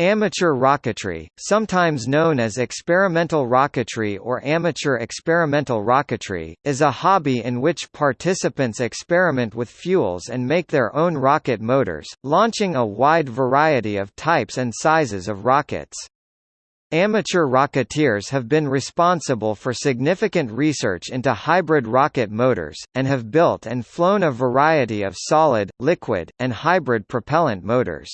Amateur rocketry, sometimes known as experimental rocketry or amateur experimental rocketry, is a hobby in which participants experiment with fuels and make their own rocket motors, launching a wide variety of types and sizes of rockets. Amateur rocketeers have been responsible for significant research into hybrid rocket motors, and have built and flown a variety of solid, liquid, and hybrid propellant motors.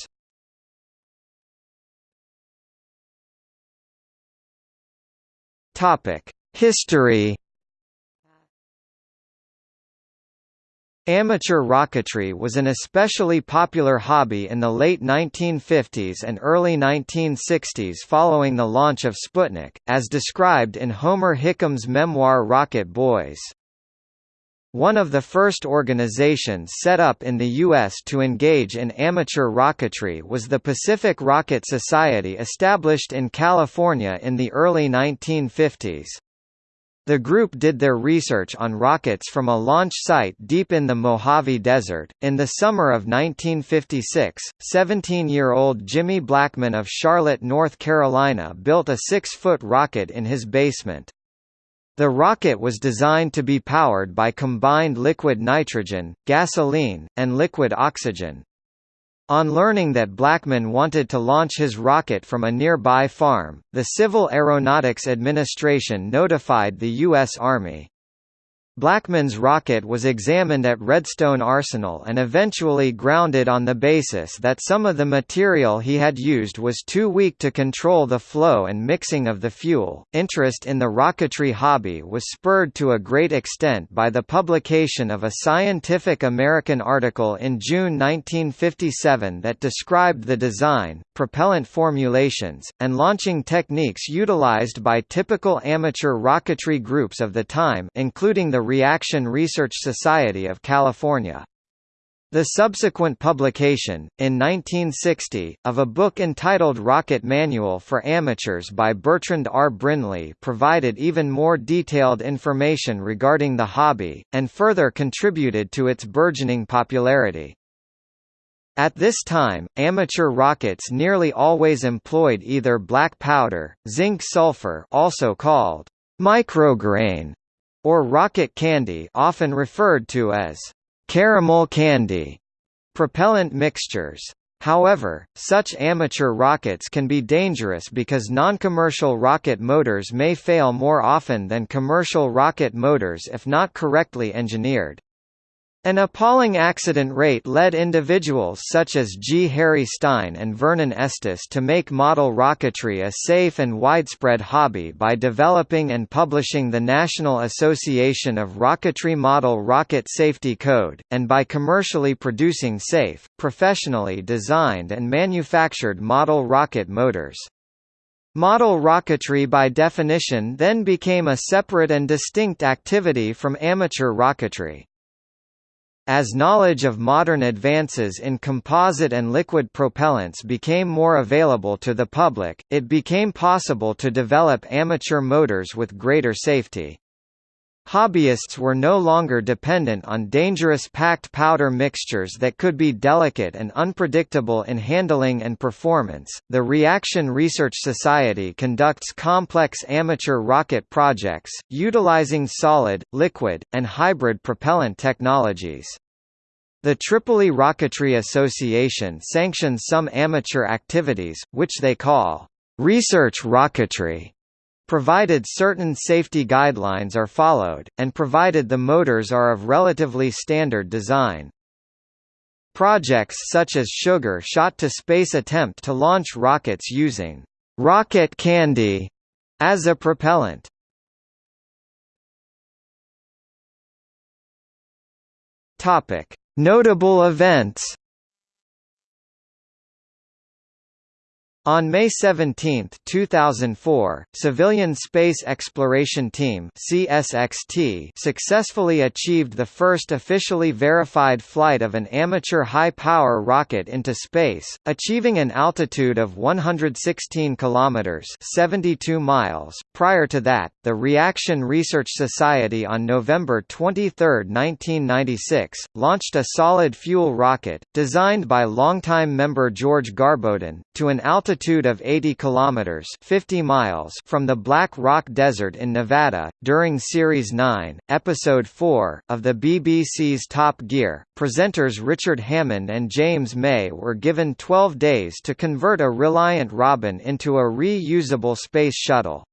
Topic: History. Amateur rocketry was an especially popular hobby in the late 1950s and early 1960s following the launch of Sputnik, as described in Homer Hickam's memoir Rocket Boys. One of the first organizations set up in the U.S. to engage in amateur rocketry was the Pacific Rocket Society established in California in the early 1950s. The group did their research on rockets from a launch site deep in the Mojave Desert. In the summer of 1956, 17 year old Jimmy Blackman of Charlotte, North Carolina built a six foot rocket in his basement. The rocket was designed to be powered by combined liquid nitrogen, gasoline, and liquid oxygen. On learning that Blackman wanted to launch his rocket from a nearby farm, the Civil Aeronautics Administration notified the U.S. Army. Blackman's rocket was examined at Redstone Arsenal and eventually grounded on the basis that some of the material he had used was too weak to control the flow and mixing of the fuel. Interest in the rocketry hobby was spurred to a great extent by the publication of a Scientific American article in June 1957 that described the design, propellant formulations, and launching techniques utilized by typical amateur rocketry groups of the time, including the Reaction Research Society of California. The subsequent publication, in 1960, of a book entitled Rocket Manual for Amateurs by Bertrand R. Brinley provided even more detailed information regarding the hobby, and further contributed to its burgeoning popularity. At this time, amateur rockets nearly always employed either black powder, zinc sulfur also called micrograin, or rocket candy often referred to as caramel candy propellant mixtures. However, such amateur rockets can be dangerous because non-commercial rocket motors may fail more often than commercial rocket motors if not correctly engineered. An appalling accident rate led individuals such as G. Harry Stine and Vernon Estes to make model rocketry a safe and widespread hobby by developing and publishing the National Association of Rocketry Model Rocket Safety Code, and by commercially producing safe, professionally designed and manufactured model rocket motors. Model rocketry by definition then became a separate and distinct activity from amateur rocketry. As knowledge of modern advances in composite and liquid propellants became more available to the public, it became possible to develop amateur motors with greater safety. Hobbyists were no longer dependent on dangerous packed powder mixtures that could be delicate and unpredictable in handling and performance. The Reaction Research Society conducts complex amateur rocket projects, utilizing solid, liquid, and hybrid propellant technologies. The Tripoli Rocketry Association sanctions some amateur activities, which they call research rocketry, provided certain safety guidelines are followed, and provided the motors are of relatively standard design. Projects such as Sugar Shot to Space attempt to launch rockets using rocket candy as a propellant. Notable events On May 17, 2004, Civilian Space Exploration Team (CSXT) successfully achieved the first officially verified flight of an amateur high-power rocket into space, achieving an altitude of 116 kilometers (72 miles). Prior to that, the Reaction Research Society on November 23, 1996, launched a solid fuel rocket designed by longtime member George Garboden to an altitude altitude of 80 kilometers (50 miles) from the Black Rock Desert in Nevada. During Series 9, Episode 4 of the BBC's Top Gear, presenters Richard Hammond and James May were given 12 days to convert a Reliant Robin into a reusable space shuttle.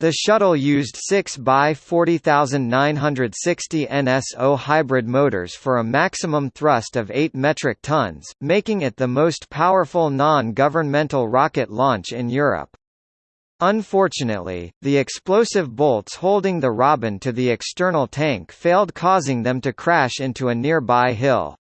The shuttle used 6 by 40,960 NSO hybrid motors for a maximum thrust of 8 metric tons, making it the most powerful non-governmental rocket launch in Europe. Unfortunately, the explosive bolts holding the Robin to the external tank failed causing them to crash into a nearby hill.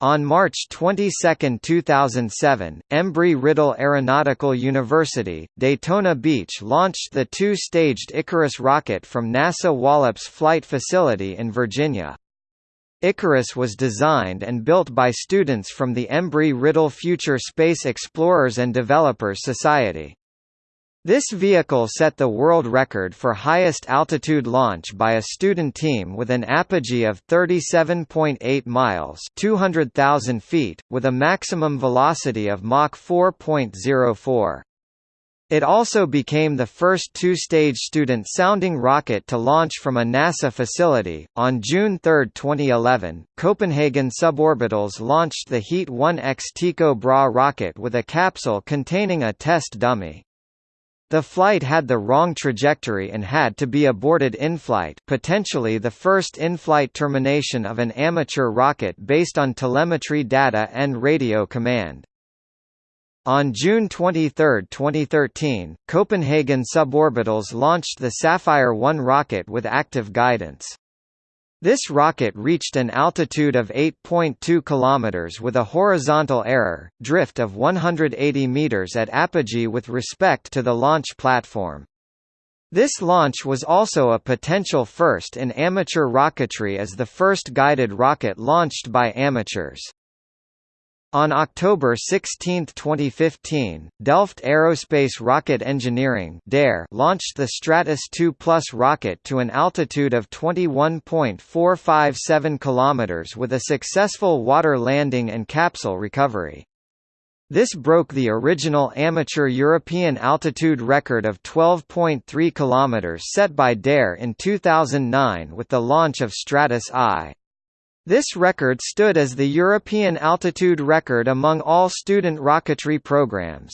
On March 22, 2007, Embry-Riddle Aeronautical University, Daytona Beach launched the two-staged Icarus rocket from NASA Wallops Flight Facility in Virginia. Icarus was designed and built by students from the Embry-Riddle Future Space Explorers and Developers Society. This vehicle set the world record for highest altitude launch by a student team with an apogee of 37.8 miles 200,000 feet, with a maximum velocity of Mach 4.04. It also became the first two-stage student sounding rocket to launch from a NASA facility. On June 3, 2011, Copenhagen Suborbitals launched the Heat 1X Tycho Brahe rocket with a capsule containing a test dummy. The flight had the wrong trajectory and had to be aborted in-flight potentially the first in-flight termination of an amateur rocket based on telemetry data and radio command. On June 23, 2013, Copenhagen Suborbitals launched the Sapphire 1 rocket with active guidance. This rocket reached an altitude of 8.2 km with a horizontal error, drift of 180 meters at apogee with respect to the launch platform. This launch was also a potential first in amateur rocketry as the first guided rocket launched by amateurs. On October 16, 2015, Delft Aerospace Rocket Engineering launched the Stratos 2 Plus rocket to an altitude of 21.457 km with a successful water landing and capsule recovery. This broke the original amateur European altitude record of 12.3 km set by DARE in 2009 with the launch of Stratos I. This record stood as the European altitude record among all student rocketry programs.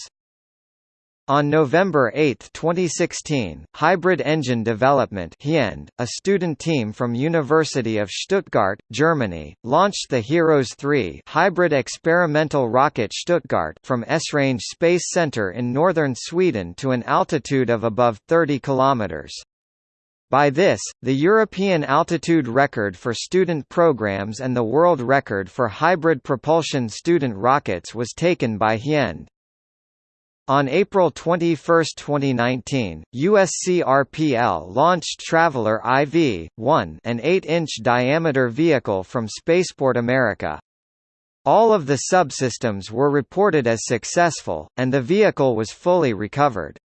On November 8, 2016, Hybrid Engine Development a student team from University of Stuttgart, Germany, launched the HEROS 3 hybrid experimental rocket Stuttgart from Esrange Space Center in northern Sweden to an altitude of above 30 kilometers. By this, the European altitude record for student programs and the world record for hybrid propulsion student rockets was taken by Hyend. On April 21, 2019, USCRPL launched Traveller IV-1 an 8-inch diameter vehicle from Spaceport America. All of the subsystems were reported as successful, and the vehicle was fully recovered.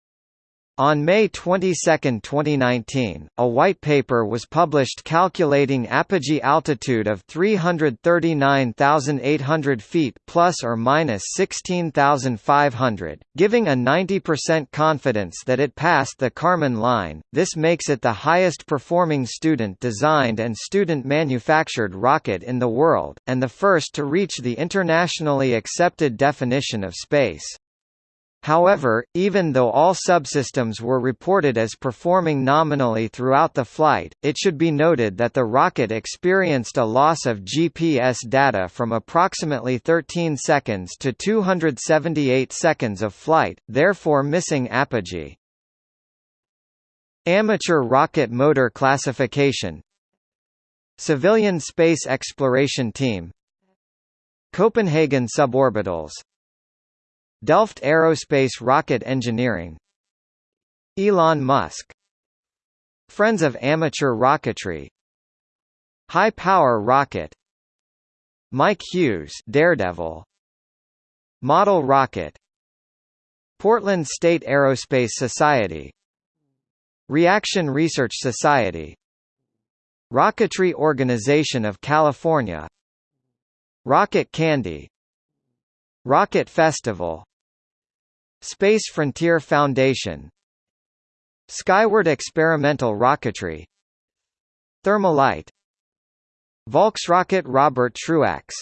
On May 22, 2019, a white paper was published calculating apogee altitude of 339,800 feet plus or minus 16,500, giving a 90% confidence that it passed the Kármán line. This makes it the highest performing student designed and student manufactured rocket in the world and the first to reach the internationally accepted definition of space. However, even though all subsystems were reported as performing nominally throughout the flight, it should be noted that the rocket experienced a loss of GPS data from approximately 13 seconds to 278 seconds of flight, therefore missing apogee. Amateur rocket motor classification. Civilian Space Exploration Team. Copenhagen Suborbitals Delft Aerospace Rocket Engineering. Elon Musk. Friends of Amateur Rocketry. High Power Rocket. Mike Hughes Daredevil. Model Rocket. Portland State Aerospace Society. Reaction Research Society. Rocketry Organization of California. Rocket Candy. Rocket Festival Space Frontier Foundation. Skyward Experimental Rocketry. Thermalite. Volksrocket Robert Truax